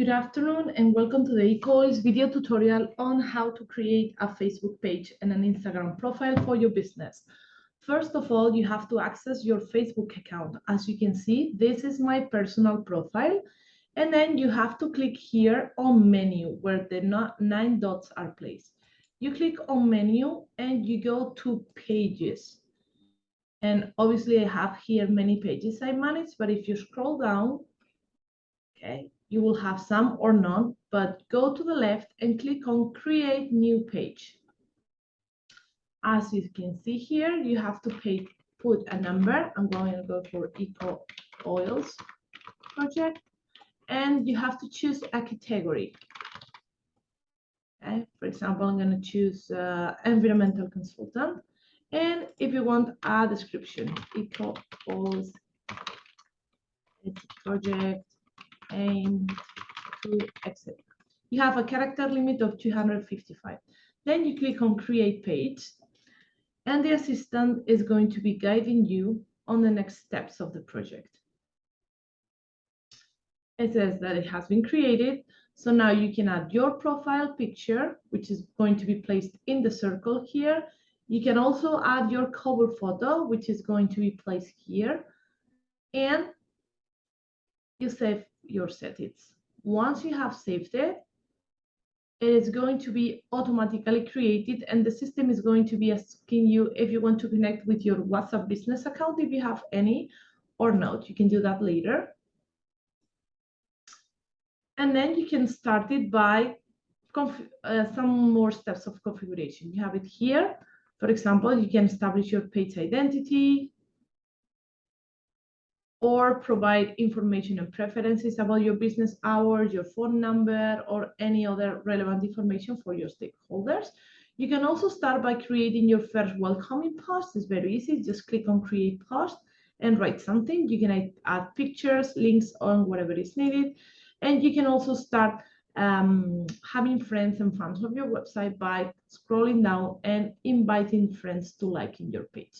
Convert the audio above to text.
Good afternoon and welcome to the Eco Oils video tutorial on how to create a Facebook page and an Instagram profile for your business. First of all, you have to access your Facebook account. As you can see, this is my personal profile. And then you have to click here on menu where the nine dots are placed. You click on menu and you go to pages. And obviously I have here many pages I manage, but if you scroll down, okay, you will have some or none, but go to the left and click on create new page. As you can see here, you have to pay, put a number. I'm going to go for Eco Oils project. And you have to choose a category. Okay. For example, I'm going to choose uh, environmental consultant. And if you want a description, Eco Oils project to exit. You have a character limit of 255. Then you click on create page and the assistant is going to be guiding you on the next steps of the project. It says that it has been created. So now you can add your profile picture, which is going to be placed in the circle here. You can also add your cover photo, which is going to be placed here. And you save your settings. Once you have saved it, it is going to be automatically created and the system is going to be asking you if you want to connect with your WhatsApp business account if you have any or not. You can do that later. And then you can start it by uh, some more steps of configuration. You have it here. For example, you can establish your page identity, or provide information and preferences about your business hours, your phone number, or any other relevant information for your stakeholders. You can also start by creating your first welcoming post. It's very easy. Just click on create post and write something. You can add pictures, links on whatever is needed. And you can also start um, having friends and fans of your website by scrolling down and inviting friends to like in your page.